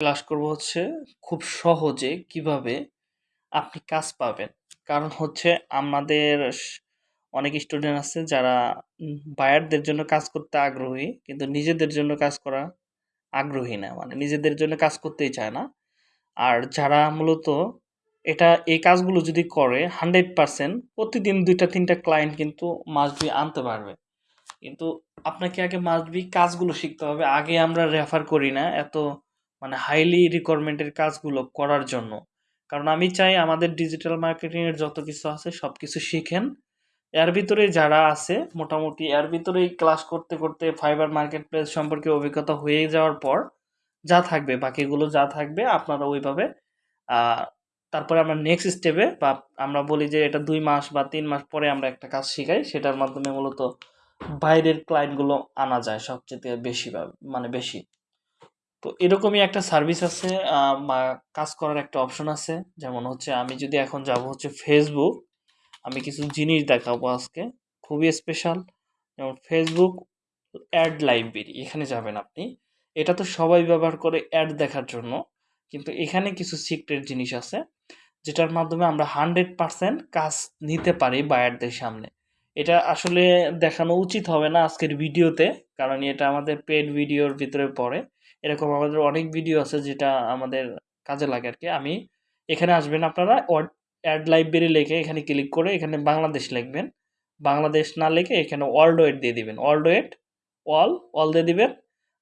Class করব হচ্ছে খুব সহজে কীভাবে আপনি কাজ পাবেন। কারণ হচ্ছে আমাদের অনেক স্টুডেন্ট আছে যারা বায়ারদের জন্য কাজ করতে আগ্রহী। কিন্তু নিজেদের জন্য কাজ করা আগ্রহী না। মানে নিজেদের জন্য কাজ করতেই চায় না। আর যারা মূলত এটা, এই কাজগুলো যদি করে 100% প্রতিদিন ২ টা ৩ টা ক্লায়েন্ট কিন্তু মাস্ট বি আনতে পারবে। কিন্তু আপনাকে আগে মাস্ট বি কাজগুলো শিখতে হবে। আগে আমরা রেফার করি না এত মানে হাইলি রিকোয়ারমেন্ট এর কাজগুলো করার জন্য। কারণ আমি চাই আমাদের ডিজিটাল মার্কেটিংয়ের যত কিছু আছে সব কিছু শিখেন। এর ভিতরে যারা আছে মোটামুটি এর ভিতরেই ক্লাস করতে, করতে ফাইবার মার্কেট প্লেস সম্পর্কে অভিজ্ঞতা হয়ে যাওয়ার পর যা থাকবে বাকিগুলো যা থাকবে আপনারা ওইভাবে তারপরে আমরা নেক্সট স্টেপে বা আমরা বলি যে এটা দুই মাস বা তিন মাস পরে আমরা একটা কাজ শিখাই। সেটার মাধ্যমে মূলত বাইরের ক্লায়েন্টগুলো আনা যায় সবচাইতে বেশি মানে বেশি। তো এরকমই একটা সার্ভিস আছে কাজ করার একটা অপশন আছে। যেমন হচ্ছে আমি যদি এখন যাব হচ্ছে ফেসবুক আমি কিছু জিনিস দেখাবো আজকে। খুবই স্পেশাল। যেমন ফেসবুক অ্যাড লাইব্রেরি এখানে যাবেন আপনি। এটা তো সবাই ব্যবহার করে অ্যাড দেখার জন্য। কিন্তু এখানে কিছু সিক্রেট জিনিস আছে। যেটার মাধ্যমে আমরা 100% কাজ নিতে পারি বায়ারদের সামনে। এটা আসলে দেখানো উচিত হবে না আজকের ভিডিওতে। কারণ এটা আমাদের পেড ভিডিওর ভিতরে পড়ে। এরকম আমাদের অনেক ভিডিও আছে যেটা আমাদের কাজে লাগে আর কি আমি এখানে আসবেন আপনারা অ্যাড লাইব্রেরি লেখে এখানে ক্লিক করে এখানে বাংলাদেশ লিখবেন। বাংলাদেশ না লিখে এখানে ওয়ার্লড ওয়েড দিয়ে দিবেন। ওয়ার্লড ওয়েড, অল, অল দিয়ে দিবেন।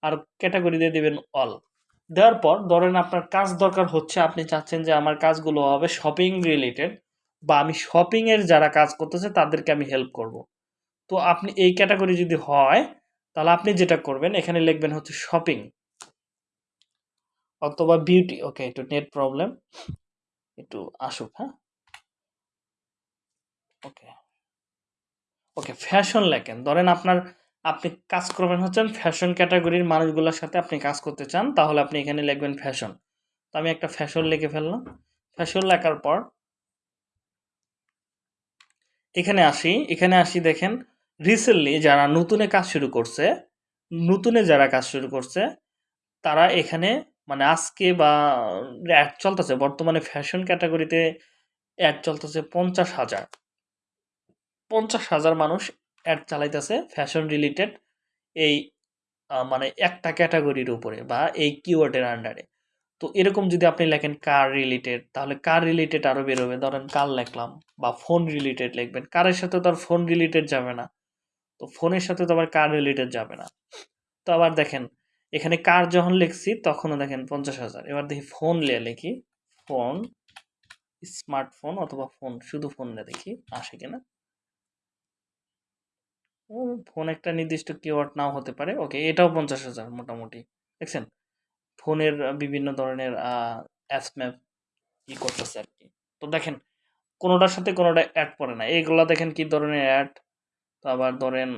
আর ক্যাটাগরি দিয়ে দিবেন অল। দেওয়ার পর ধরেন আপনার কাজ দরকার হচ্ছে আপনি চাচ্ছেন যে আমার কাজগুলো হবে শপিং রিলেটেড বা আমি শপিংয়ের যারা কাজ করতেছে তাদেরকে আমি হেল্প করব। তো আপনি এই ক্যাটাগরি যদি হয় তাহলে আপনি যেটা করবেন এখানে লিখবেন হচ্ছে শপিং। অথবা বিউটি ওকে একটু নেট প্রবলেম। একটু আসুক, হ্যাঁ? ওকে। ওকে ফ্যাশন লেখেন। ধরেন আপনার আপনি কাজ করবেন হচ্ছেন ফ্যাশন ক্যাটাগরির মানুষগুলোর সাথে আপনি কাজ করতে চান তাহলে আপনি এখানে লিখবেন ফ্যাশন। তো আমি একটা ফ্যাশন লিখে ফেললাম। ফ্যাশন লেখার পর এখানে আসি, এখানে আসি দেখেন রিসেন্টলি যারা নতুনে কাজ শুরু করছে, নতুনে যারা কাজ শুরু করছে তারা এখানে মানে আজকে বা অ্যাড চলতেছে বর্তমানে ফ্যাশন ক্যাটাগরিতে অ্যাড চলতেছে ৫০,০০০। ৫০,০০০ মানুষ অ্যাড চালাইতেছে ফ্যাশন রিলেটেড এই মানে একটা ক্যাটাগরির উপরে বা এই কিওয়ার্ডের আন্ডারে। তো এরকম যদি আপনি লেখেন কার রিলেটেড তাহলে কার রিলেটেড আরও বেরোবে। ধরেন কার লেখলাম বা ফোন রিলেটেড লিখবেন। কারের সাথে তো আর ফোন রিলেটেড যাবে না। তো ফোনের সাথে তো আবার কার রিলেটেড যাবে না। তো আবার দেখেন এখানে কার যখন লিখছি তখনও দেখেন ৫০,০০০ এবার দেখি ফোন লিয়ে লিখি। ফোন, স্মার্টফোন অথবা ফোন শুধু ফোন দিয়ে দেখি আসে কিনা। ফোন একটা নির্দিষ্ট কিওয়ার্ড নাও হতে পারে। ওকে এটাও ৫০,০০০ মোটামুটি। দেখছেন? ফোনের বিভিন্ন ধরনের অ্যাপস ম্যাপ ই করতেছে আরকি। তো দেখেন কোনোটার সাথে কোনোটা অ্যাড পড়ে না। এগুলা দেখেন কি ধরনের অ্যাড। তো আবার ধরেন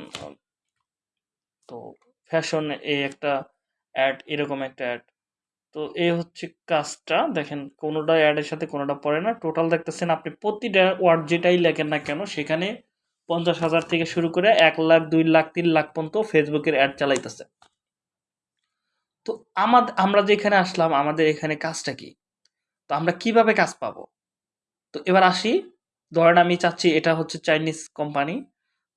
তো ফ্যাশন এই একটা অ্যাড এরকম একটা অ্যাড। তো এই হচ্ছে কাজটা দেখেন কোনোটা অ্যাডের সাথে কোনোটা পড়ে না। টোটাল দেখতেছেন আপনি প্রতিটা ওয়ার্ড যেটাই লেখেন না কেন সেখানে ৫০,০০০ থেকে শুরু করে এক লাখ দুই লাখ তিন লাখ পর্যন্ত ফেসবুকের অ্যাড চালাইতেছে। তো আমাদ আমরা যে এখানে আসলাম আমাদের এখানে কাজটা কি? তো আমরা কীভাবে কাজ পাবো? তো এবার আসি ধরেন আমি চাচ্ছি এটা হচ্ছে চাইনিজ কোম্পানি।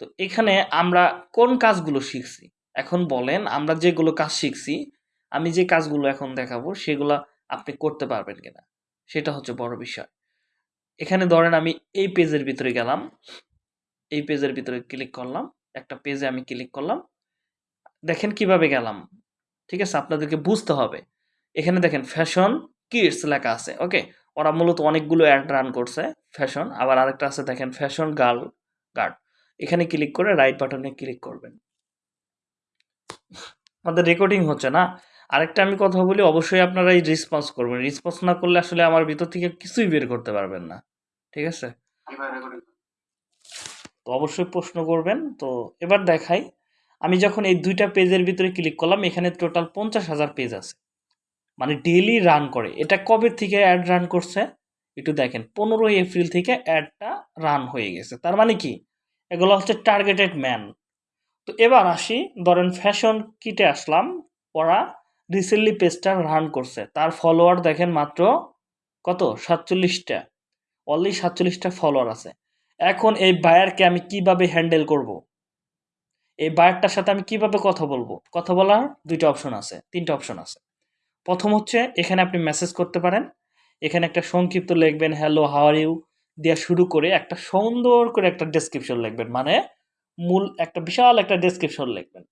তো এখানে আমরা কোন কাজগুলো শিখছি? এখন বলেন আমরা যেগুলো কাজ শিখছি, আমি যে কাজগুলো এখন দেখাবো সেগুলা আপনি করতে পারবেন কিনা? সেটা হচ্ছে বড় বিষয়। এখানে ধরেন আমি এই পেজের ভিতরে গেলাম। এই পেজের ভিতরে ক্লিক করলাম। একটা পেজে আমি ক্লিক করলাম। দেখেন কীভাবে গেলাম। ঠিক আছে? আপনাদেরকে বুঝতে হবে। এখানে দেখেন ফ্যাশন কিডস লেখা আছে। ওকে? ওরা মূলত অনেকগুলো অ্যাড রান করছে ফ্যাশন। আবার আরেকটা আছে দেখেন ফ্যাশন গার্ল গার্ড। এখানে ক্লিক করে রাইট বাটনে ক্লিক করবেন। আমাদের রেকর্ডিং হচ্ছে না। আরেকটা আমি কথা বলি অবশ্যই আপনারা এই রেসপন্স করবেন। রেসপন্স না করলে আসলে আমার ভিতর থেকে কিছুই বের করতে পারবেন না। ঠিক আছে? তো অবশ্যই প্রশ্ন করবেন। তো এবার দেখাই। আমি যখন এই দুইটা পেজের ভিতরে ক্লিক করলাম এখানে টোটাল ৫০,০০০ পেজ আছে। মানে ডেইলি রান করে। এটা কবে থেকে অ্যাড রান করছে? একটু দেখেন ১৫ এপ্রিল থেকে অ্যাডটা রান হয়ে গেছে। তার মানে কি? এগুলো হচ্ছে টার্গেটেড ম্যান। তো এবার আসি, ধরেন ফ্যাশন কিটে আসলাম। ওরা রিসেন্টলি পেজটা রান করছে। তার ফলোয়ার দেখেন মাত্র কত? সাতচল্লিশটা। অনলি সাতচল্লিশটা ফলোয়ার আছে। এখন এই বায়ারকে আমি কীভাবে হ্যান্ডেল করব? এই বায়ারটার সাথে আমি কীভাবে কথা বলব? কথা বলার দুইটা অপশন আছে, তিনটা অপশন আছে। প্রথম হচ্ছে, এখানে আপনি মেসেজ করতে পারেন। এখানে একটা সংক্ষিপ্ত লিখবেন হ্যালো হাওয়ার ইউ দেওয়া শুরু করে একটা সুন্দর করে একটা ডেসক্রিপশন লিখবেন। মানে মূল একটা বিশাল একটা ডেসক্রিপশন লিখবেন।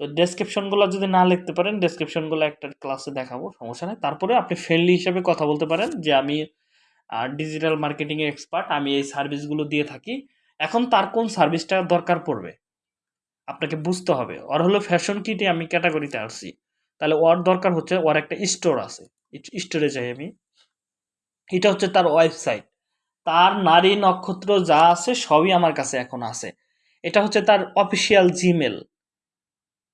তো ডেসক্রিপশনগুলো যদি না লিখতে পারেন ডেসক্রিপশনগুলো একটা ক্লাসে দেখাবো, সমস্যা নেই। তারপরে আপনি ফ্রেন্ডলি হিসেবে কথা বলতে পারেন যে আমি ডিজিটাল মার্কেটিংয়ে এক্সপার্ট আমি এই সার্ভিসগুলো দিয়ে থাকি। এখন তার কোন সার্ভিসটা দরকার পড়বে? আপনাকে বুঝতে হবে। ওর হলো ফ্যাশন কিটে আমি ক্যাটাগরিতে আসছি। তাহলে ওর দরকার হচ্ছে, ওর একটা স্টোর আছে। স্টোরে যাই আমি। এটা হচ্ছে তার ওয়েবসাইট তার নারী নক্ষত্র যা আছে, সবই আমার কাছে এখন আছে। এটা হচ্ছে তার অফিসিয়াল জিমেল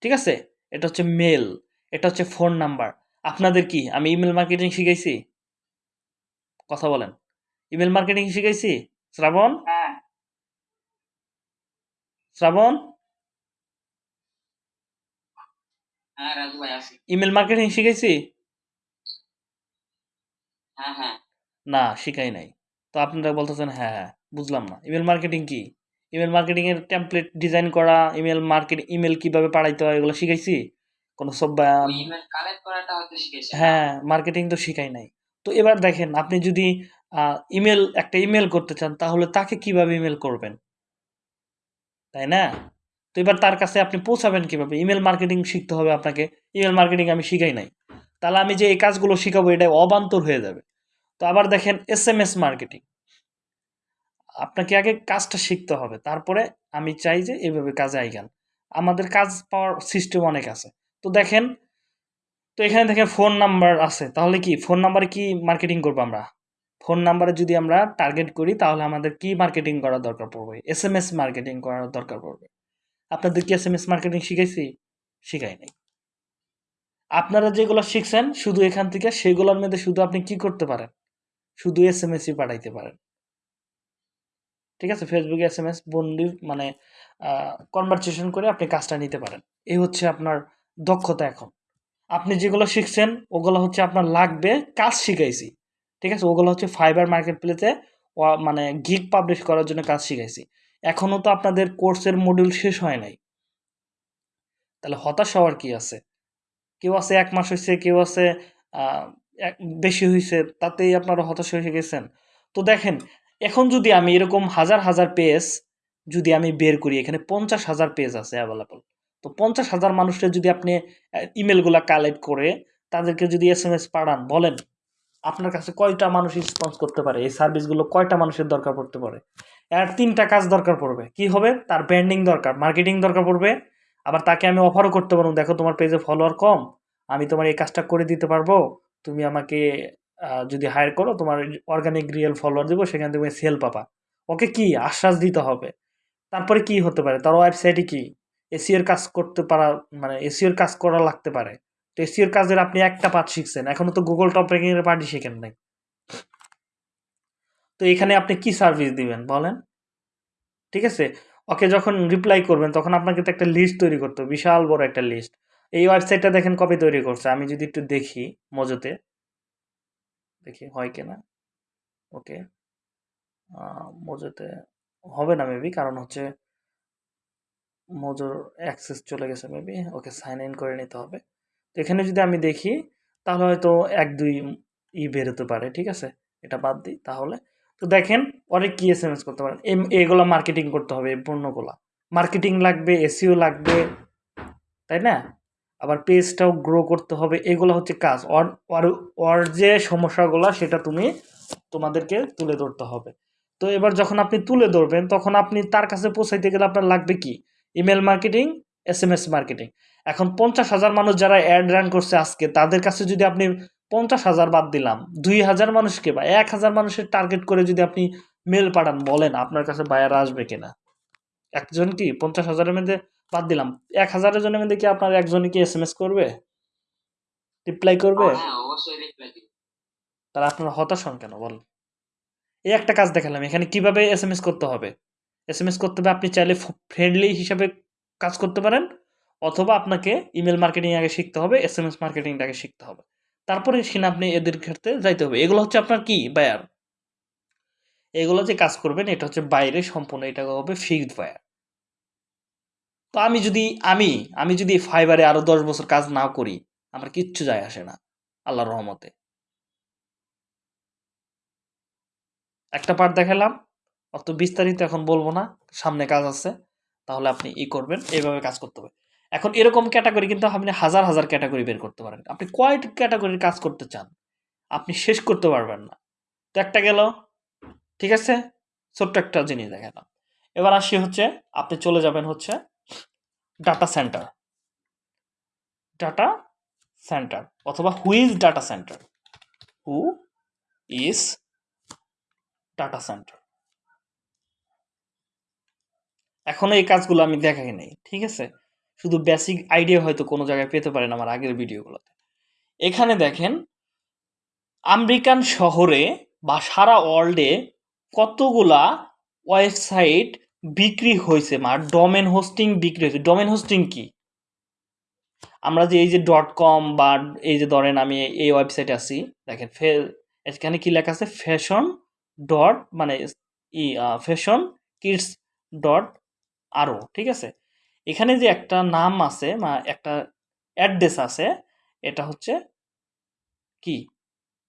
ঠিক আছে? এটা হচ্ছে মেল এটা হচ্ছে ফোন নাম্বার আপনাদের কি? আমি ইমেল মার্কেটিং শিখাইছি? কথা বলেন। ইমেল মার্কেটিং শিখাইছি? শ্রাবণ? হ্যাঁ। শ্রাবণ? ইমেল মার্কেটিং শিখেছি হ্যাঁ হ্যাঁ। না শিখাই নাই। তো আপনারা বলতেছেন হ্যাঁ হ্যাঁ বুঝলাম না। ইমেল মার্কেটিং কি? ইমেল মার্কেটিংয়ের টেমপ্লেট ডিজাইন করা ইমেল মার্কেট ইমেল কীভাবে পাঠাইতে হয় এগুলো শিখাইছি? কোনো সব শিখেছি। হ্যাঁ মার্কেটিং তো শিখাই নাই। তো এবার দেখেন আপনি যদি ইমেল একটা ইমেল করতে চান তাহলে তাকে কীভাবে ইমেল করবেন? তাই না? তো এবার তার কাছে আপনি পৌঁছাবেন কীভাবে? ইমেল মার্কেটিং শিখতে হবে আপনাকে। ইমেল মার্কেটিং আমি শিখাই নাই। তাহলে আমি যে এই কাজগুলো শিখাবো এটা অবান্তর হয়ে যাবে। তো আবার দেখেন এস এম এস মার্কেটিং আপনাকে আগে কাজটা শিখতে হবে। তারপরে আমি চাই যে এইভাবে কাজে আইগান। আমাদের কাজ পাওয়ার সিস্টেম অনেক আছে। তো দেখেন, তো এখানে দেখেন ফোন নাম্বার আছে। তাহলে কি, ফোন নাম্বারে কি মার্কেটিং করব আমরা? ফোন নাম্বারে যদি আমরা টার্গেট করি, তাহলে আমাদের কি মার্কেটিং করার দরকার পড়বে? এস এম এস মার্কেটিং করার দরকার পড়বে। আপনাদের কি এস এম এস মার্কেটিং শিখাইছি? শিখাই নাই। আপনারা যেগুলো শিখছেন, শুধু এখান থেকে, সেগুলোর মধ্যে শুধু আপনি কি করতে পারেন? শুধু এস এম এসই পাঠাইতে পারেন। ঠিক আছে? ফেসবুকে এস এম এস বন্দি মানে কনভারসেশন করে আপনি কাজটা নিতে পারেন। এই হচ্ছে আপনার দক্ষতা এখন। আপনি যেগুলো শিখছেন, ওগুলো হচ্ছে আপনার লাগবে, কাজ শিখাইছি। ঠিক আছে? ওগুলো হচ্ছে ফাইবার মার্কেট প্লেসে মানে গিগ পাবলিশ করার জন্য কাজ শিখাইছি। এখনও তো আপনাদের কোর্সের মডিউল শেষ হয় নাই। তাহলে হতাশ হওয়ার কি আছে? কেউ আছে এক মাস হয়েছে কেউ আছে বেশি হয়েছে তাতেই আপনারা হতাশ হয়ে গেছেন। তো দেখেন এখন যদি আমি এরকম হাজার হাজার পেজ যদি আমি বের করি, এখানে পঞ্চাশ হাজার পেজ আছে অ্যাভেলেবল তো পঞ্চাশ হাজার মানুষের যদি আপনি ইমেলগুলো কালেক্ট করে তাদেরকে যদি এস এম এস পাঠান, বলেন, আপনার কাছে কয়টা মানুষ রেসপন্স করতে পারে? এই সার্ভিসগুলো কয়টা মানুষের দরকার পড়তে পারে? এর তিনটা কাজ দরকার পড়বে। কি হবে? তার ব্র্যান্ডিং দরকার মার্কেটিং দরকার পড়বে। আবার তাকে আমি অফারও করতে পারব, দেখো তোমার পেজে ফলোয়ার কম, আমি তোমার এই কাজটা করে দিতে পারব, তুমি আমাকে যদি হায়ার করো, তোমার অর্গানিক রিয়েল ফলোয়ার দেবো, সেখান থেকে সেল পাবা। ওকে কি? আশ্বাস দিতে হবে। তারপরে কি হতে পারে? তার ওয়েবসাইটে কি? এসিওর কাজ করতে পারা মানে এসিওর কাজ করা লাগতে পারে। তো এসিওর কাজের আপনি একটা পার্ট শিখছেন। এখনও তো গুগল টপ র্যাঙ্কিং এর পার্টই শিখেন নাই। তো এখানে আপনি কি সার্ভিস দিবেন বলেন? ঠিক আছে? ওকে যখন রিপ্লাই করবেন, তখন আপনাকে তো একটা লিস্ট তৈরি করতে বিশাল বড় একটা লিস্ট এই ওয়েবসাইটটা দেখেন কবে তৈরি করছে? আমি যদি একটু দেখি মজুতে। দেখি হয় কিনা। ওকে। মজুতে হবে না মেবি কারণ হচ্ছে মজুর অ্যাক্সেস চলে গেছে মেবি ওকে সাইন ইন করে নিতে হবে। তো এখানে যদি আমি দেখি, তাহলে হয়তো এক দুই ই বেরোতে পারে, ঠিক আছে? এটা বাদ দিই তাহলে। তো দেখেন পরে কি এস এম এস করতে পারেন। এগুলো মার্কেটিং করতে হবে পণ্যগুলো। মার্কেটিং লাগবে এসিও লাগবে, তাই না? আবার পেজটাও গ্রো করতে হবে, এগুলো হচ্ছে কাজ। ওর ওর যে সমস্যাগুলো, সেটা তুমি তোমাদেরকে তুলে ধরতে হবে। তো এবার যখন আপনি তুলে ধরবেন, তখন আপনি তার কাছে পৌঁছাইতে গেলে আপনার লাগবে কি? Email marketing S M S marketing এখন পঞ্চাশ হাজার মানুষ যারা অ্যাড রান করছে আজকে, তাদের কাছে যদি আপনি পঞ্চাশ হাজার বাদ দিলাম, দুই হাজার মানুষকে বা এক হাজার মানুষের টার্গেট করে যদি আপনি মেল পাঠান, বলেন আপনার কাছে বায়ার আসবে কিনা। একজন কি? পঞ্চাশ হাজারের মধ্যে বাদ দিলাম। এক হাজারের জনের মধ্যে কি আপনার একজনই কি এস এম এস করবে? রিপ্লাই করবে? হ্যাঁ অবশ্যই তাহলে আপনার হতাশ হন কেন? বল এই একটা কাজ দেখালাম এখানে কীভাবে এস এম এস করতে হবে? এস এম এস করতে হবে আপনি চাইলে ফ্রেন্ডলি হিসাবে কাজ করতে পারেন অথবা আপনাকে ইমেল মার্কেটিং আগে শিখতে হবে এস এম এস মার্কেটিংটা আগে শিখতে হবে। তারপরে সেখানে আপনি এদের ক্ষেত্রে যাইতে হবে। এগুলো হচ্ছে আপনার কি? বায়ার এগুলো যে কাজ করবেন এটা হচ্ছে বাইরে সম্পূর্ণ এটা হবে ফিক্সড বায়ার তো আমি যদি, আমি আমি যদি ফাইবারে আরও দশ বছর কাজ না করি, আমার কিচ্ছু যায় আসে না, আল্লাহর রহমতে। একটা পার্ট দেখালাম, অত বিস্তারিত এখন বলব না, সামনে কাজ আছে, তাহলে আপনি ই করবেন, এইভাবে কাজ করতে হবে। এখন এরকম ক্যাটাগরি কিন্তু আপনি হাজার হাজার ক্যাটাগরি বের করতে পারেন। আপনি কয় ক্যাটাগরির কাজ করতে চান, আপনি শেষ করতে পারবেন না। তো একটা গেল, ঠিক আছে? ছোট্ট একটা জিনিস দেখালাম। এবার আসি হচ্ছে, আপনি চলে যাবেন হচ্ছে ডাটা সেন্টার ডাটা সেন্টার অথবা who is data centre who is data centre এখনও এই কাজগুলো আমি দেখাই নাই, ঠিক আছে? শুধু বেসিক আইডিয়া হয়তো কোনো জায়গায় পেতে পারেন আমার আগের ভিডিওগুলোতে। এখানে দেখেন, আমেরিকান শহরে বা সারা ওয়ার্ল্ডে কতগুলা ওয়েবসাইট বিক্রি হয়েছে, মা। ডোমেন হোস্টিং বিক্রি হয়েছে। ডোমেন হোস্টিং কি? আমরা যে এই যে ডট কম বা এই যে ধরেন আমি এই ওয়েবসাইটে আছি, দেখেন ফে, এখানে কি লেখা আছে? ফ্যাশন ডট মানে ই ফ্যাশন কিডস ডট আরও, ঠিক আছে? এখানে যে একটা নাম আছে একটা অ্যাড্রেস আছে, এটা হচ্ছে কি?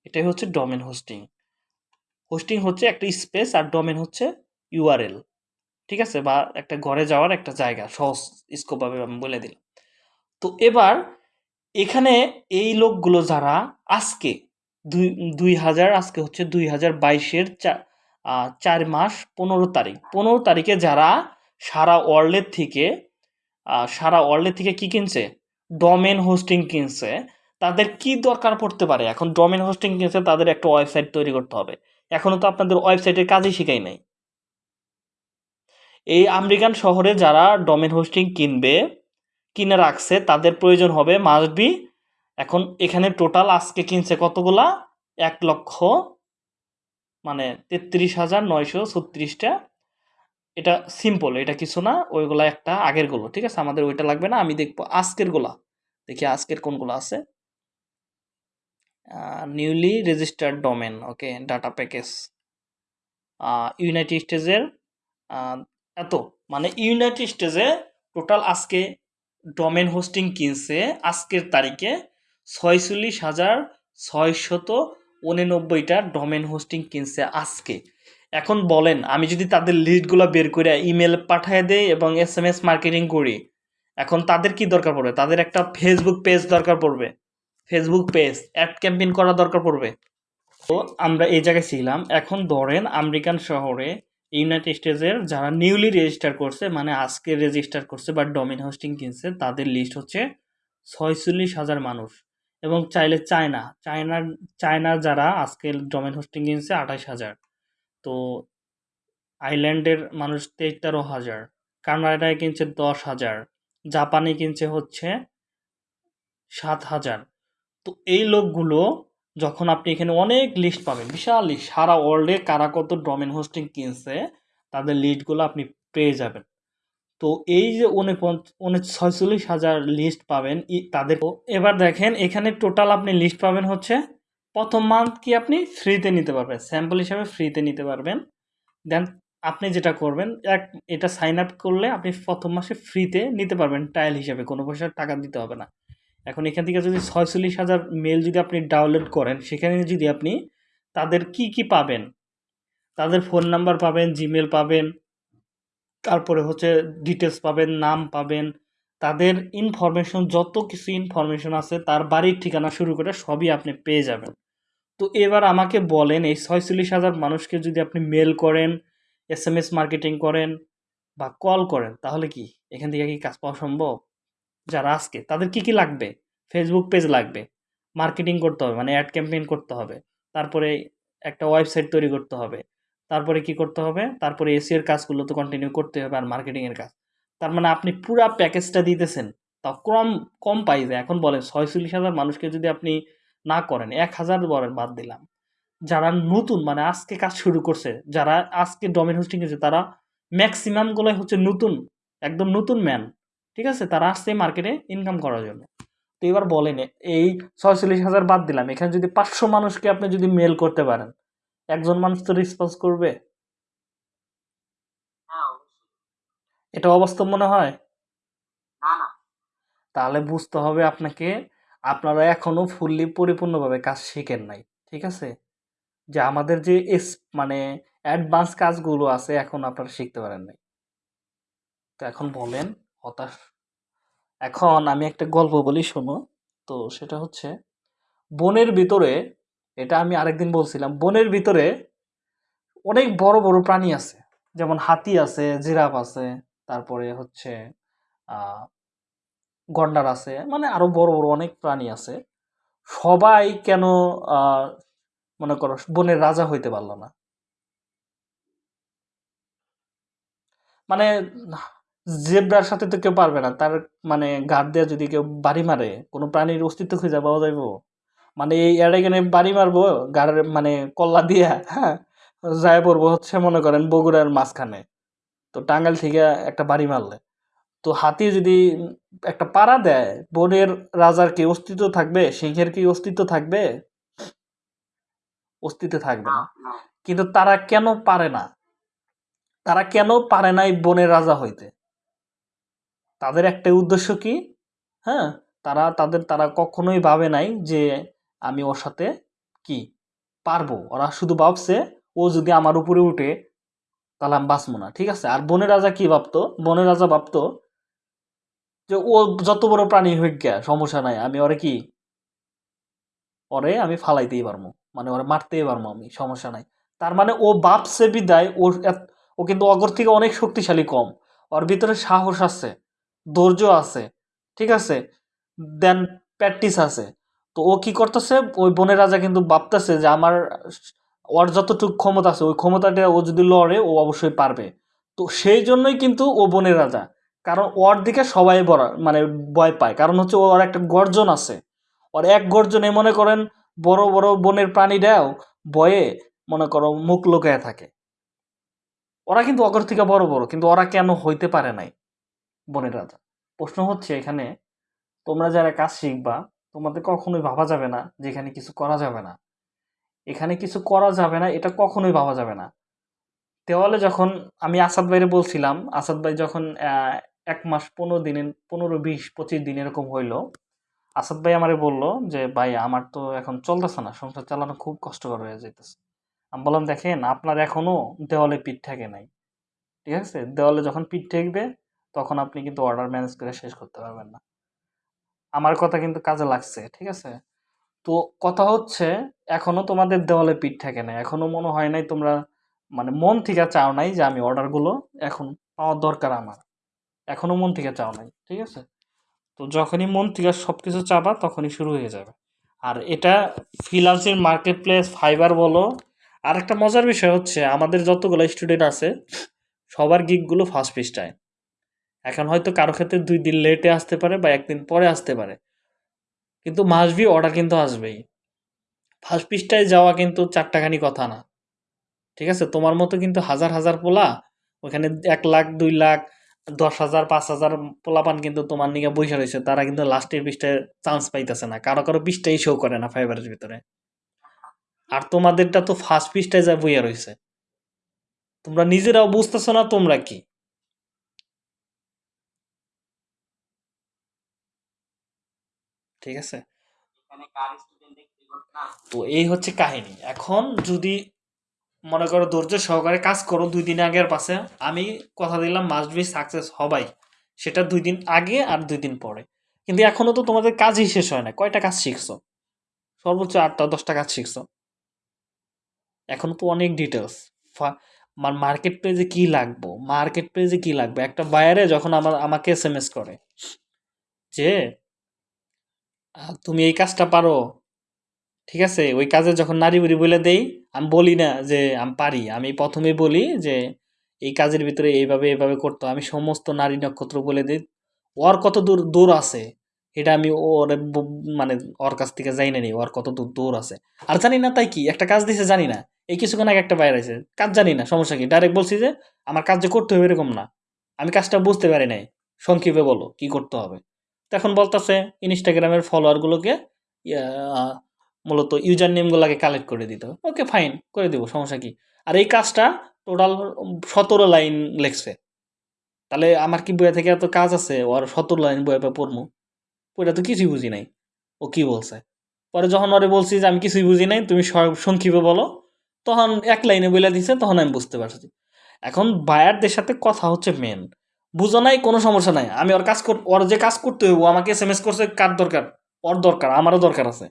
এটাই হচ্ছে ডোমেন হোস্টিং। হোস্টিং হচ্ছে একটা স্পেস আর ডোমেন হচ্ছে ইউআরএল। ঠিক আছে? বা একটা ঘরে যাওয়ার একটা জায়গা, সহজ স্কোপভাবে আমি বলে দিলাম। তো এবার এখানে এই লোকগুলো যারা আজকে দুই দুই হাজার, আজকে হচ্ছে দুই হাজার বাইশের চার মাস পনেরো তারিখ। পনেরো তারিখে যারা সারা ওয়ার্ল্ডের থেকে সারা ওয়ার্ল্ডের থেকে কি কিনছে? ডোমেন হোস্টিং কিনছে। তাদের কি দরকার পড়তে পারে? এখন ডোমেন হোস্টিং কিনছে, তাদের একটা ওয়েবসাইট তৈরি করতে হবে। এখনও তো আপনাদের ওয়েবসাইটের কাজই শিখাই নাই। এই আমেরিকান শহরে যারা ডোমেন হোস্টিং কিনবে, কিনে রাখছে, তাদের প্রয়োজন হবে মাস্ট বি এখন এখানে টোটাল আজকে কিনছে কতগুলা? এক লক্ষ মানে তেত্রিশ হাজার নয়শো ছত্রিশটা। এটা সিম্পল এটা কিছু না, ওইগুলা একটা আগেরগুলো ঠিক আছে? আমাদের ওইটা লাগবে না, আমি দেখব আজকেরগুলা দেখি আজকের কোনগুলো আছে। Newly registered domain okay data package united স্টেজের এত মানে ইউনাইটেড স্টেজে টোটাল আজকে ডোমেন হোস্টিং কিনছে, আজকের তারিখে ছয়চল্লিশ হাজার ছয়শত উননব্বইটা ডোমেন হোস্টিং কিনছে আজকে। এখন বলেন, আমি যদি তাদের লিস্টগুলো বের করে ইমেল পাঠিয়ে দেই এবং এস এম এস মার্কেটিং করি, এখন তাদের কি দরকার পড়বে? তাদের একটা ফেসবুক পেজ দরকার পড়বে। ফেসবুক পেজ অ্যাড ক্যাম্পেইন করা দরকার পড়বে। তো আমরা এই জায়গায় ছিলাম। এখন ধরেন আমেরিকান শহরে ইউনাইটেড স্টেটসের যারা নিউলি রেজিস্টার করছে মানে আজকে রেজিস্টার করছে বা ডোমেন হোস্টিং কিনছে, তাদের লিস্ট হচ্ছে ছয়চল্লিশ হাজার মানুষ। এবং চাইলে চায়না, চায়নার চায়নার যারা আজকে ডোমেন হোস্টিং কিনছে আঠাশ হাজার। তো আইল্যান্ডের মানুষ তেরো হাজার, কানাডায় কিনছে দশ হাজার, জাপানে কিনছে হচ্ছে সাত হাজার। তো এই লোকগুলো যখন আপনি এখানে অনেক লিস্ট পাবেন, বিশাল লিস্ট সারা ওয়ার্ল্ডে কারা কত ডোমেন হোস্টিং কিনছে, তাদের লিস্টগুলো আপনি পেয়ে যাবেন। তো এই যে ছয়চল্লিশ হাজার লিস্ট পাবেন তাদের এবার দেখেন, এখানে টোটাল আপনি লিস্ট পাবেন হচ্ছে, প্রথম মান্থ কি আপনি ফ্রিতে নিতে পারবেন স্যাম্পল হিসাবে ফ্রিতে নিতে পারবেন। দেন আপনি যেটা করবেন, এক, এটা সাইন আপ করলে আপনি প্রথম মাসে ফ্রিতে নিতে পারবেন ট্রায়াল হিসাবে, কোনো পয়সা টাকা দিতে হবে না। এখন এখান থেকে যদি ছয়চল্লিশ হাজার মেল যদি আপনি ডাউনলোড করেন, সেখানে যদি আপনি তাদের কি কি পাবেন? তাদের ফোন নাম্বার পাবেন জিমেল পাবেন, তারপরে হচ্ছে ডিটেলস পাবেন, নাম পাবেন, তাদের ইনফরমেশন যত কিছু ইনফরমেশন আছে, তার বাড়ির ঠিকানা শুরু করে সবই আপনি পেয়ে যাবেন। তো এবার আমাকে বলেন, এই ছয়চল্লিশ হাজার মানুষকে যদি আপনি মেল করেন এস এম এস মার্কেটিং করেন বা কল করেন, তাহলে কি? এখান থেকে কি কাজ পাওয়া সম্ভব? যারা আজকে, তাদের কি কি লাগবে? ফেসবুক পেজ লাগবে মার্কেটিং করতে হবে মানে অ্যাড ক্যাম্পেইন করতে হবে, তারপরে একটা ওয়েবসাইট তৈরি করতে হবে, তারপরে কি করতে হবে? তারপরে এসিওর কাজগুলো তো কন্টিনিউ করতে হবে আর মার্কেটিংয়ের কাজ। তার মানে আপনি পুরা প্যাকেজটা দিতেছেন তাও কম কম পাইজে এখন বলেন ছয়চল্লিশ হাজার মানুষকে যদি আপনি না করেন, এক হাজার বলেন বাদ দিলাম, যারা নতুন মানে আজকে কাজ শুরু করছে, যারা আজকে ডোমেন হোস্টিং করছে তারা ম্যাক্সিমামগুলোই হচ্ছে নতুন, একদম নতুন ম্যান ঠিক আছে? তারা আসছে মার্কেটে ইনকাম করার জন্য। তো এবার বলেন এই ছয়চল্লিশ হাজার বাদ দিলাম এখানে যদি পাঁচশো মানুষকে আপনি যদি মেল করতে পারেন একজন মানুষ তো রেসপন্স করবে? হ্যাঁ এটা অবাস্তব মনে হয়? তাহলে বুঝতে হবে আপনাকে আপনারা এখনও ফুললি পরিপূর্ণভাবে কাজ শিখেন নাই ঠিক আছে? যে আমাদের যে এস মানে অ্যাডভান্স কাজগুলো আছে এখন আপনারা শিখতে পারেন নাই। তো এখন বলেন হতাশ। এখন আমি একটা গল্প বলি, শোনো। তো সেটা হচ্ছে, বনের ভিতরে, এটা আমি আরেকদিন বলছিলাম, বনের ভিতরে অনেক বড় বড় প্রাণী আছে। যেমন হাতি আছে, জিরাফ আছে, তারপরে হচ্ছে গন্ডার আছে মানে আরও বড় বড় অনেক প্রাণী আছে। সবাই কেন মনে করো, বনের রাজা হইতে পারল না? মানে জেব্রার সাথে তো কেউ পারবে না। তার মানে গাড় দিয়ে যদি কেউ বাড়ি মারে কোনো প্রাণীর অস্তিত্ব খুঁজে পাওয়া যাইব। মানে এই এখানে বাড়ি মারবো গাড়ের মানে কল্লা দিয়া হ্যাঁ যায় পড়ব হচ্ছে মনে করেন বগুড়ার মাঝখানে। তো টাঙ্গাইল থেকে একটা বাড়ি মারলে। তো হাতি যদি একটা পাড়া দেয় বনের রাজার কি অস্তিত্ব থাকবে? সিংহের কি অস্তিত্ব থাকবে? অস্তিত্ব থাকবে না। কিন্তু তারা কেন পারে না? তারা কেন পারে না এই বনের রাজা হইতে? তাদের একটাই উদ্দেশ্য কি? হ্যাঁ তারা, তাদের, তারা কখনোই ভাবে নাই যে আমি ওর সাথে কি পারব। ওরা শুধু ভাবছে, ও যদি আমার উপরে উঠে, তাহলে আমি বাঁচবো না, ঠিক আছে? আর বনের রাজা কি ভাবতো? বনের রাজা ভাবতো যে ও যত বড় প্রাণী গিয়া, সমস্যা নাই, আমি ওরে কি? ওরে আমি ফালাইতেই পারব মানে ওরে মারতেই পারব আমি, সমস্যা নাই। তার মানে ও ভাবছে বিদায় ওর ও কিন্তু অগর থেকে অনেক শক্তিশালী কম, ওর ভিতরে সাহস আছে। ধৈর্য আছে, ঠিক আছে? দেন প্র্যাকটিস আছে। তো ও কি করতেছে? ওই বনের রাজা কিন্তু ভাবতেছে যে আমার ওর যতটুকু ক্ষমতা আছে, ওই ক্ষমতাটা ও যদি লড়ে, ও অবশ্যই পারবে। তো সেই জন্যই কিন্তু ও বনের রাজা। কারণ ওর দিকে সবাই বড় মানে ভয় পায়। কারণ হচ্ছে ওর একটা গর্জন আছে। ওর এক গর্জনে মনে করেন বড় বড় বনের প্রাণীরাও ভয়ে, মনে করো, মুখ লুকায় থাকে। ওরা কিন্তু অগর থেকে বড় বড়। কিন্তু ওরা কেন হইতে পারে নাই? বনের রাজা। প্রশ্ন হচ্ছে এখানে, তোমরা যারা কাজ শিখবা, তোমাদের কখনোই ভাবা যাবে না যে এখানে কিছু করা যাবে না। এখানে কিছু করা যাবে না, এটা কখনোই ভাবা যাবে না। দেওয়ালে যখন আমি আসাদ ভাইরে বলছিলাম, আসাদ ভাই যখন এক মাস পনেরো দিন, পনেরো, বিশ, পঁচিশ দিন এরকম হইল, আসাদ ভাই আমারে বলল যে, ভাই, আমার তো এখন চলতেছে না, সংসার চালানো খুব কষ্টকর হয়ে যাইতেছে। আমি বললাম, দেখেন, আপনার এখনও দেওয়ালে পিঠ ঠেকে নাই। ঠিক আছে? দেওয়ালে যখন পিঠ ঠেকবে তখন আপনি কিন্তু অর্ডার ম্যানেজ করে শেষ করতে পারবেন না। আমার কথা কিন্তু কাজে লাগছে, ঠিক আছে? তো কথা হচ্ছে, এখনও তোমাদের দেওয়ালে পিঠ থাকে না এখনও মনে হয় নাই তোমরা মানে মন থেকে চাও নাই যে আমি অর্ডারগুলো এখন পাওয়ার দরকার আমার। এখনও মন থেকে চাও নাই, ঠিক আছে? তো যখনই মন থেকে সব কিছু চাবা, তখনই শুরু হয়ে যাবে। আর এটা ফ্রিলান্সিং মার্কেট প্লেস ফাইবার বলো। আর একটা মজার বিষয় হচ্ছে, আমাদের যতগুলো স্টুডেন্ট আছে, সবার গিকগুলো ফার্স্ট পৃষ্ঠায়। এখন হয়তো কারও ক্ষেত্রে দুই দিন লেটে আসতে পারে বা একদিন পরে আসতে পারে। কিন্তু মাসবি অর্ডার কিন্তু আসবেই। ফার্স্ট পৃষ্ঠায় যাওয়া কিন্তু চারটাখানি কথা না। ঠিক আছে? তোমার মতো কিন্তু হাজার হাজার পোলা, ওখানে এক লাখ, দুই লাখ, দশ হাজার, পাঁচ হাজার পোলাপান কিন্তু তোমার নিকে বসে রয়েছে, তারা কিন্তু লাস্টের পৃষ্ঠায় চান্স পাইতেছে না। কারও কারও পৃষ্ঠাই শো করে না ফাইবারের ভিতরে। আর তোমাদেরটা তো ফার্স্ট পৃষ্ঠায় যা বইয়া রয়েছে। তোমরা নিজেরাও বুঝতেছো না তোমরা কি? ঠিক আছে? এখানে কার স্টুডেন্ট দেখতে না তো এই হচ্ছে কাহিনী। এখন যদি মনে করো ধৈর্য সহকারে কাজ করো দুই দিন আগের পাশে আমি কথা দিলাম মাস্ট বি সাকসেস হবাই। সেটা দুই দিন আগে আর দুই দিন পরে। কিন্তু এখনও তো তোমাদের কাজই শেষ হয় না। কয়টা কাজ শিখছো? সর্বোচ্চ আটটা দশটা কাজ শিখছো। এখন তো অনেক ডিটেলস মার্কেট পেজে কি লাগবো? মার্কেট পেজে কি লাগবে? একটা বায়ারে যখন আমার আমাকে এস এম এস করে যে তুমি এই কাজটা পারো। ঠিক আছে? ওই কাজে যখন নারী বুড়ি বলে দেই, আমি বলি না যে আমি পারি। আমি প্রথমে বলি যে এই কাজের ভিতরে এইভাবে এইভাবে করতে। আমি সমস্ত নারী নক্ষত্র বলে দিই। ওর কত দূর দূর আছে? এটা আমি ওর মানে ওর কাছ থেকে যাই না নি ওর কত দূর দূর আছে। আর জানি না তাই কি, একটা কাজ দিছে জানি না। এই কিছুক্ষণ আগে একটা বাইরে আছে কাজ জানি না, সমস্যা কি? ডাইরেক্ট বলছি যে আমার কাজ যে করতে হবে এরকম না। আমি কাজটা বুঝতে পারি নাই। সংক্ষেপে বলো, কি করতে হবে? এখন বলতেছে ইনস্টাগ্রামের ফলোয়ারগুলোকে মূলত ইউজার নেমগুলোকে কালেক্ট করে দিতে হবে। ওকে ফাইন করে দিব, সমস্যা কি? আর এই কাজটা টোটাল সতেরো লাইন লেখছে। তাহলে আমার কি বইয়া থেকে এত কাজ আছে? ওর সতেরো লাইন বইয়া পড়মু ওইটা তো কিছুই বুঝি নাই। ও কি বলছে? পরে যখন ওরে বলছি যে, আমি কিছুই বুঝি নাই, তুমি সংক্ষেপে বলো, তখন এক লাইনে বলে দিছে, তখন আমি বুঝতে পারছি। এখন বায়ারদের সাথে কথা হচ্ছে মেন বুঝো নাই, কোনো সমস্যা নাই। আমি ওর কাজ কর ওর যে কাজ করতে হইব আমাকে এস এম এস করছে, কার দরকার? ওর দরকার, আমারও দরকার আছে।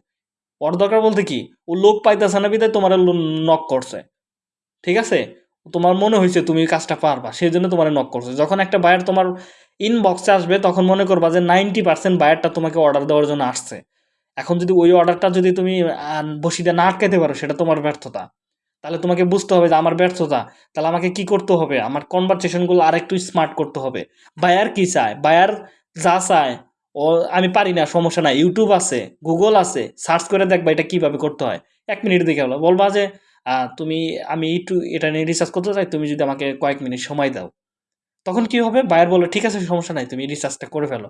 ওর দরকার বলতে কি, ও লোক পাইতেছে না বিদায়, তোমার নক করছে। ঠিক আছে? তোমার মনে হয়েছে তুমি কাজটা পারবা সেই জন্য তোমার নক করছে। যখন একটা বায়ার তোমার ইনবক্সে আসবে, তখন মনে করবা যে নাইনটি পার্সেন্ট বায়ারটা তোমাকে অর্ডার দেওয়ার জন্য আসছে। এখন যদি ওই অর্ডারটা যদি তুমি বসিতে না আটকাতে পারো, সেটা তোমার ব্যর্থতা। তাহলে তোমাকে বুঝতে হবে যে আমার ব্যর্থতা, তাহলে আমাকে কি করতে হবে? আমার কনভারসেশনগুলো আরেকটু স্মার্ট করতে হবে। বায়ার কি চায়? বায়ার যা চায়, ও, আমি পারি না, সমস্যা নাই। ইউটিউব আছে গুগল আছে সার্চ করে দেখবা এটা কীভাবে করতে হয়। এক মিনিট দেখে হলো বলবা যে তুমি, আমি একটু এটা নিয়ে রিসার্চ করতে চাই, তুমি যদি আমাকে কয়েক মিনিট সময় দাও। তখন কি হবে? বায়ার বলে ঠিক আছে, সমস্যা নাই, তুমি রিসার্চটা করে ফেলো।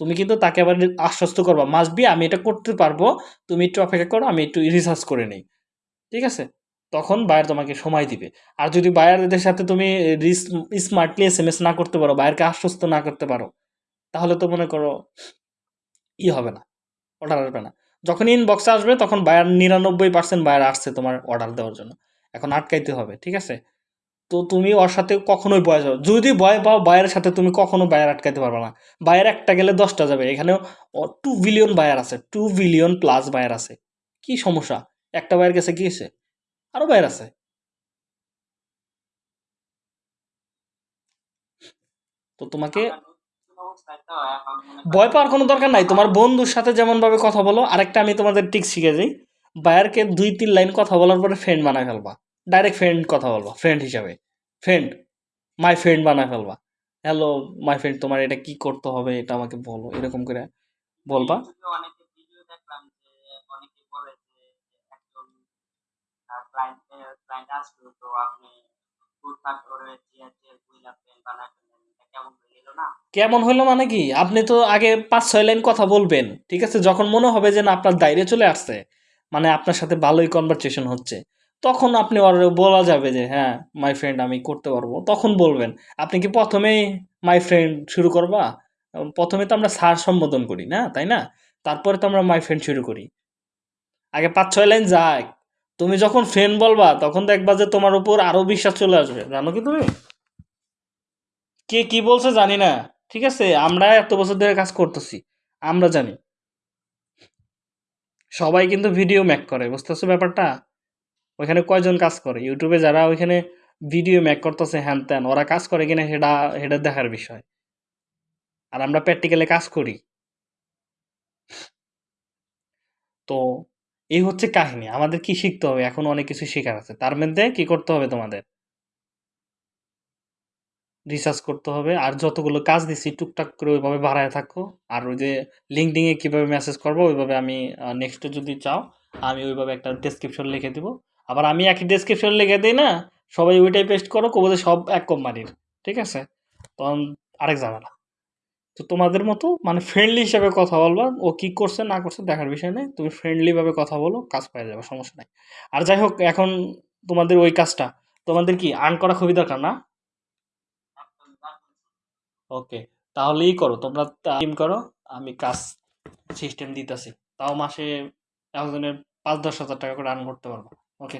তুমি কিন্তু তাকে আবার আশ্বস্ত করবা মাস্ট বি আমি এটা করতে পারব, তুমি একটু অপেক্ষা করো, আমি একটু রিসার্চ করে নিই। ঠিক আছে? তখন বায়ার তোমাকে সময় দিবে। আর যদি বায়ারদের সাথে তুমি স্মার্টলি এস এম এস না করতে পারো বায়ারকে আশ্বস্ত না করতে পারো, তাহলে তো মনে করো ই হবে না অর্ডার আসবে না। যখন ইনবক্সে আসবে, তখন বায়ার নিরানব্বই পার্সেন্ট বায়ার আসছে তোমার অর্ডার দেওয়ার জন্য। এখন আটকাইতে হবে, ঠিক আছে? তো তুমি ওর সাথে কখনোই বয় যাবে যদি ভয় পাও বায়ের সাথে তুমি কখনো বায়ার আটকাইতে পারবে না। বায়ার একটা গেলে দশটা যাবে। এখানে টু বিলিয়ন বায়ার আছে টু বিলিয়ন প্লাস বায়ার আছে। কি সমস্যা? একটা বায়ের কাছে আছে আরও বায়ার আছে। তো তোমাকে ভয় পাওয়ার কোনো দরকার নাই। তোমার বন্ধুর সাথে যেমনভাবে কথা বলো, আরেকটা আমি তোমাদের ঠিক শিখে যাই বায়ারকে দুই তিন লাইন কথা বলার পরে ফ্রেন্ড বানায় ফেলবা। ডাইরেক্ট ফ্রেন্ড কথা বলবা ফ্রেন্ড হিসাবে। ফ্রেন্ড মাই ফ্রেন্ড বানায় ফেলবা। হ্যালো মাই ফ্রেন্ড তোমার এটা কি করতে হবে, এটা আমাকে বলো, এরকম করে বলবা। তো আপনি করে কেমন হলো মানে কি? আপনি তো আগে পাঁচ, ছয় লাইন কথা বলবেন, ঠিক আছে? যখন মনে হবে যে না, আপনার দায়রে চলে আসছে মানে আপনার সাথে ভালোই কনভারসেশন হচ্ছে, তখন আপনি বলা যাবে যে হ্যাঁ মাই ফ্রেন্ড আমি করতে পারব। তখন বলবেন, আপনি কি প্রথমেই মাই ফ্রেন্ড শুরু করবা? প্রথমে তো আমরা স্যার সম্বোধন করি, না? তাই না? তারপরে তো আমরা মাই ফ্রেন্ড শুরু করি। আগে পাঁচ, ছয় লাইন যাক তুমি যখন ফ্রেন্ড বলবা, তখন দেখবা যে তোমার উপর আরও বিশ্বাস চলে আসবে। জানো কি তুমি? কে কি বলছে জানি না। ঠিক আছে? আমরা এত বছর ধরে কাজ করতেছি। আমরা জানি। সবাই কিন্তু ভিডিও ম্যাক করে, বুঝতেছো ব্যাপারটা? ওইখানে কয়জন কাজ করে? ইউটিউবে যারা ওইখানে ভিডিও ম্যাক করতেছে, হ্যান ত্যান, ওরা কাজ করে কিনা সেটা সেটা দেখার বিষয়। আর আমরা প্র্যাকটিক্যালে কাজ করি। তো এই হচ্ছে কাহিনী। আমাদের কি শিখতে হবে? এখন অনেক কিছু শেখার আছে। তার মধ্যে কি করতে হবে তোমাদের? রিসার্চ করতে হবে। আর যতগুলো কাজ দিচ্ছি টুকটাক করে ওইভাবে বাড়ায় থাকো। আর ওই যে লিঙ্কডিংয়ে কীভাবে মেসেজ করব, ওইভাবে আমি নেক্সটে যদি চাও, আমি ওইভাবে একটা ডেসক্রিপশন লিখে দিব। আবার আমি একই ডেসক্রিপশন লিখে দিই না? সবাই ওইটাই পেস্ট করো কবো সব এক কোম্পানির ঠিক আছে? তখন আরেক ঝামেলা। তো তোমাদের মতো মানে ফ্রেন্ডলি হিসাবে কথা বলবা, ও কি করছে না করছে দেখার বিষয় নেই। তুমি ফ্রেন্ডলিভাবে কথা বলো, কাজ পেয়ে যাবে, সমস্যা নাই। আর যাই হোক, এখন তোমাদের ওই কাজটা, তোমাদের কি আর্ন করা খুবই দরকার না। ওকে তাহলেই করো, তোমরা টিম করো, আমি কাজ সিস্টেম দিতেছি। তাও মাসে একজনের পাঁচ দশ হাজার টাকা করে আর্ন করতে পারব। ওকে